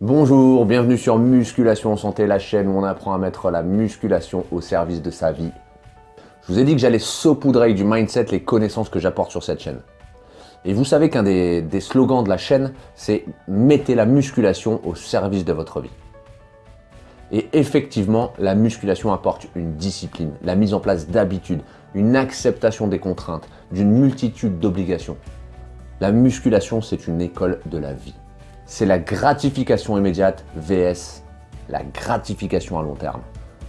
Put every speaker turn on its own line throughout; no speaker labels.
Bonjour, bienvenue sur Musculation Santé, la chaîne où on apprend à mettre la musculation au service de sa vie. Je vous ai dit que j'allais saupoudrer avec du mindset les connaissances que j'apporte sur cette chaîne. Et vous savez qu'un des slogans de la chaîne, c'est « Mettez la musculation au service de votre vie ». Et effectivement, la musculation apporte une discipline, la mise en place d'habitudes, une acceptation des contraintes, d'une multitude d'obligations. La musculation, c'est une école de la vie c'est la gratification immédiate VS la gratification à long terme.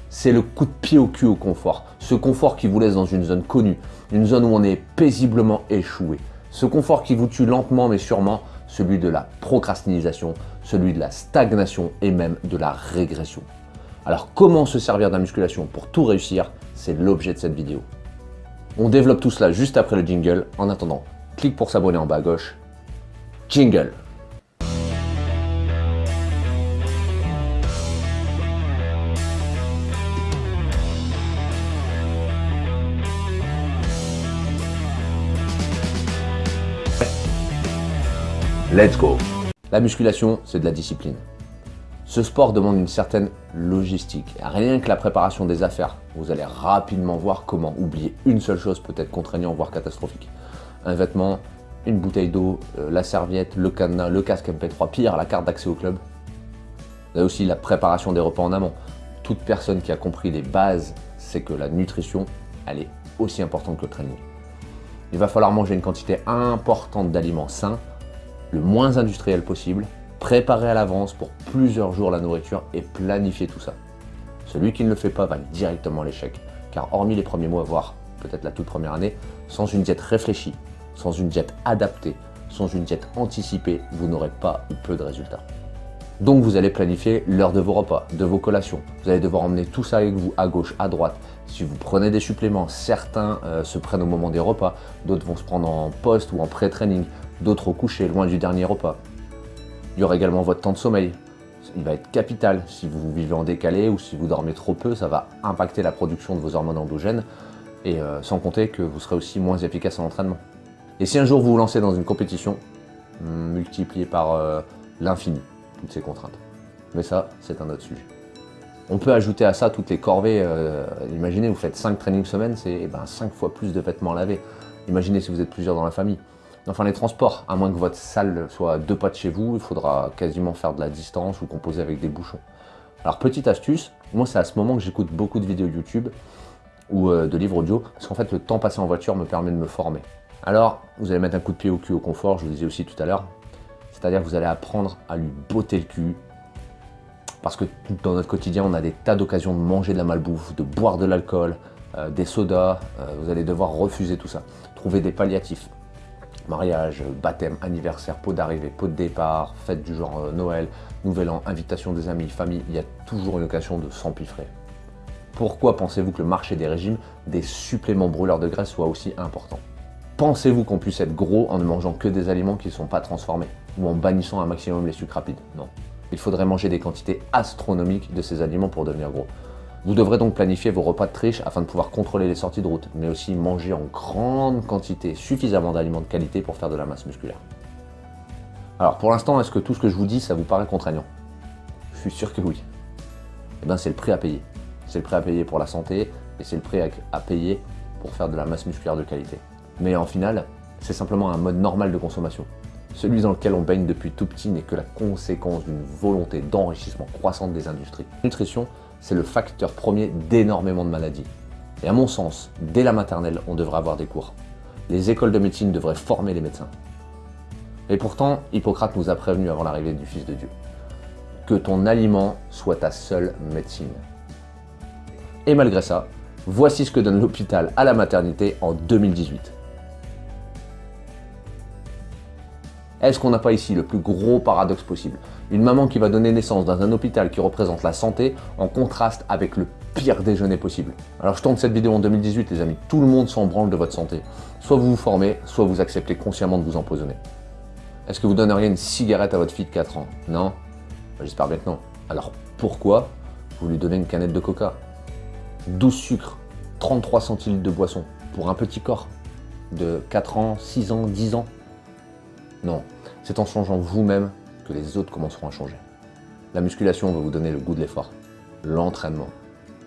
C'est le coup de pied au cul au confort. Ce confort qui vous laisse dans une zone connue, une zone où on est paisiblement échoué. Ce confort qui vous tue lentement mais sûrement, celui de la procrastinisation, celui de la stagnation et même de la régression. Alors comment se servir de la musculation pour tout réussir? C'est l'objet de cette vidéo. On développe tout cela juste après le jingle. En attendant, clique pour s'abonner en bas à gauche. Jingle Let's go La musculation, c'est de la discipline. Ce sport demande une certaine logistique. Rien que la préparation des affaires, vous allez rapidement voir comment oublier une seule chose peut être contraignant, voire catastrophique. Un vêtement, une bouteille d'eau, euh, la serviette, le cadenas, le casque MP3, pire, la carte d'accès au club. Vous avez aussi la préparation des repas en amont. Toute personne qui a compris les bases sait que la nutrition, elle est aussi importante que le training. Il va falloir manger une quantité importante d'aliments sains le moins industriel possible, préparer à l'avance pour plusieurs jours la nourriture et planifier tout ça. Celui qui ne le fait pas va directement l'échec, car hormis les premiers mois, voire peut-être la toute première année, sans une diète réfléchie, sans une diète adaptée, sans une diète anticipée, vous n'aurez pas ou peu de résultats. Donc vous allez planifier l'heure de vos repas, de vos collations. Vous allez devoir emmener tout ça avec vous à gauche, à droite. Si vous prenez des suppléments, certains euh, se prennent au moment des repas, d'autres vont se prendre en post ou en pré-training d'autres au coucher, loin du dernier repas. Il y aura également votre temps de sommeil. Il va être capital. Si vous vivez en décalé ou si vous dormez trop peu, ça va impacter la production de vos hormones endogènes et euh, sans compter que vous serez aussi moins efficace en entraînement. Et si un jour vous vous lancez dans une compétition, multipliez par euh, l'infini toutes ces contraintes. Mais ça, c'est un autre sujet. On peut ajouter à ça toutes les corvées. Euh, imaginez, vous faites 5 trainings semaine, c'est eh ben, 5 fois plus de vêtements à laver. Imaginez si vous êtes plusieurs dans la famille. Enfin, les transports, à moins que votre salle soit deux pas de chez vous, il faudra quasiment faire de la distance ou composer avec des bouchons. Alors, petite astuce, moi c'est à ce moment que j'écoute beaucoup de vidéos YouTube ou euh, de livres audio, parce qu'en fait le temps passé en voiture me permet de me former. Alors, vous allez mettre un coup de pied au cul au confort, je vous le disais aussi tout à l'heure, c'est-à-dire que vous allez apprendre à lui botter le cul, parce que dans notre quotidien, on a des tas d'occasions de manger de la malbouffe, de boire de l'alcool, euh, des sodas, euh, vous allez devoir refuser tout ça. Trouver des palliatifs, mariage, baptême, anniversaire, pot d'arrivée, pot de départ, fête du genre euh, Noël, Nouvel An, invitation des amis, famille, il y a toujours une occasion de s'empiffrer. Pourquoi pensez-vous que le marché des régimes, des suppléments brûleurs de graisse soit aussi important? Pensez-vous qu'on puisse être gros en ne mangeant que des aliments qui ne sont pas transformés ou en bannissant un maximum les sucres rapides? Non. Il faudrait manger des quantités astronomiques de ces aliments pour devenir gros. Vous devrez donc planifier vos repas de triche afin de pouvoir contrôler les sorties de route, mais aussi manger en grande quantité suffisamment d'aliments de qualité pour faire de la masse musculaire. Alors pour l'instant, est-ce que tout ce que je vous dis, ça vous paraît contraignant? Je suis sûr que oui. Eh bien c'est le prix à payer. C'est le prix à payer pour la santé et c'est le prix à payer pour faire de la masse musculaire de qualité. Mais en final, c'est simplement un mode normal de consommation. Celui dans lequel on baigne depuis tout petit n'est que la conséquence d'une volonté d'enrichissement croissante des industries. nutrition, c'est le facteur premier d'énormément de maladies. Et à mon sens, dès la maternelle, on devrait avoir des cours. Les écoles de médecine devraient former les médecins. Et pourtant, Hippocrate nous a prévenu avant l'arrivée du Fils de Dieu. Que ton aliment soit ta seule médecine. Et malgré ça, voici ce que donne l'hôpital à la maternité en 2018. Est-ce qu'on n'a pas ici le plus gros paradoxe possible? Une maman qui va donner naissance dans un hôpital qui représente la santé en contraste avec le pire déjeuner possible. Alors je tourne cette vidéo en 2018 les amis, tout le monde s'en branle de votre santé. Soit vous vous formez, soit vous acceptez consciemment de vous empoisonner. Est-ce que vous donneriez une cigarette à votre fille de 4 ans? Non bah, J'espère bien non. Alors pourquoi vous lui donnez une canette de coca? 12 sucres, 33 centilitres de boisson pour un petit corps de 4 ans, 6 ans, 10 ans non, c'est en changeant vous-même que les autres commenceront à changer. La musculation va vous donner le goût de l'effort. L'entraînement.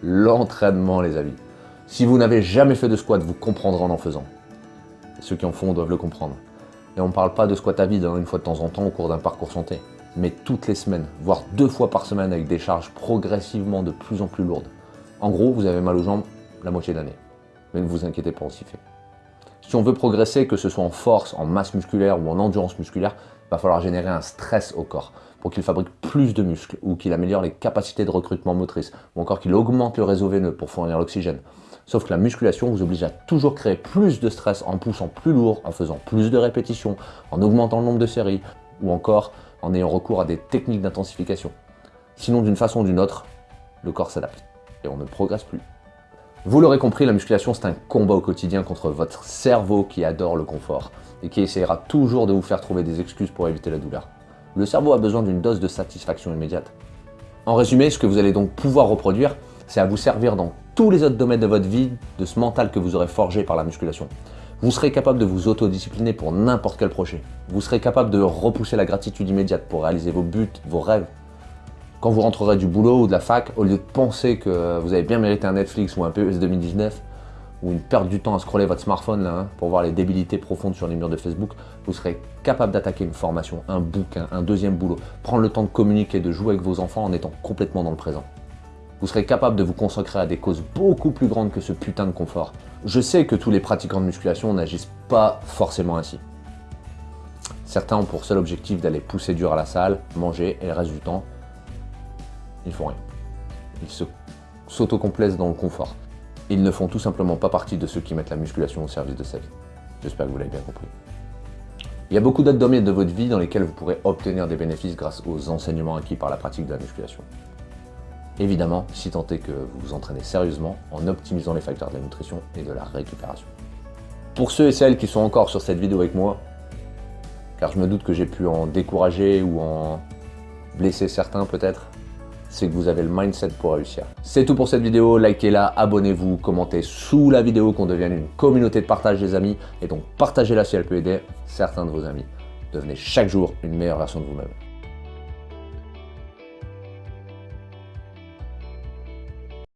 L'entraînement, les amis. Si vous n'avez jamais fait de squat, vous comprendrez en en faisant. ceux qui en font doivent le comprendre. Et on ne parle pas de squat à vide, hein, une fois de temps en temps au cours d'un parcours santé, mais toutes les semaines, voire deux fois par semaine avec des charges progressivement de plus en plus lourdes. En gros, vous avez mal aux jambes la moitié de l'année. Mais ne vous inquiétez pas, on s'y fait. Si on veut progresser, que ce soit en force, en masse musculaire ou en endurance musculaire, il va falloir générer un stress au corps pour qu'il fabrique plus de muscles ou qu'il améliore les capacités de recrutement motrice ou encore qu'il augmente le réseau veineux pour fournir l'oxygène. Sauf que la musculation vous oblige à toujours créer plus de stress en poussant plus lourd, en faisant plus de répétitions, en augmentant le nombre de séries ou encore en ayant recours à des techniques d'intensification. Sinon, d'une façon ou d'une autre, le corps s'adapte et on ne progresse plus. Vous l'aurez compris, la musculation c'est un combat au quotidien contre votre cerveau qui adore le confort et qui essayera toujours de vous faire trouver des excuses pour éviter la douleur. Le cerveau a besoin d'une dose de satisfaction immédiate. En résumé, ce que vous allez donc pouvoir reproduire, c'est à vous servir dans tous les autres domaines de votre vie, de ce mental que vous aurez forgé par la musculation. Vous serez capable de vous autodiscipliner pour n'importe quel projet. Vous serez capable de repousser la gratitude immédiate pour réaliser vos buts, vos rêves. Quand vous rentrerez du boulot ou de la fac, au lieu de penser que vous avez bien mérité un Netflix ou un PES 2019, ou une perte du temps à scroller votre smartphone hein, pour voir les débilités profondes sur les murs de Facebook, vous serez capable d'attaquer une formation, un bouquin, un deuxième boulot, prendre le temps de communiquer, de jouer avec vos enfants en étant complètement dans le présent. Vous serez capable de vous consacrer à des causes beaucoup plus grandes que ce putain de confort. Je sais que tous les pratiquants de musculation n'agissent pas forcément ainsi. Certains ont pour seul objectif d'aller pousser dur à la salle, manger, et le reste du temps, ils font rien. Ils s'autocomplaisent dans le confort. Ils ne font tout simplement pas partie de ceux qui mettent la musculation au service de sa vie. J'espère que vous l'avez bien compris. Il y a beaucoup d'autres domaines de votre vie dans lesquels vous pourrez obtenir des bénéfices grâce aux enseignements acquis par la pratique de la musculation. Évidemment, si tant est que vous vous entraînez sérieusement en optimisant les facteurs de la nutrition et de la récupération. Pour ceux et celles qui sont encore sur cette vidéo avec moi, car je me doute que j'ai pu en décourager ou en blesser certains peut-être, c'est que vous avez le mindset pour réussir. C'est tout pour cette vidéo, likez-la, abonnez-vous, commentez sous la vidéo qu'on devienne une communauté de partage des amis et donc partagez-la si elle peut aider certains de vos amis. Devenez chaque jour une meilleure version de vous-même.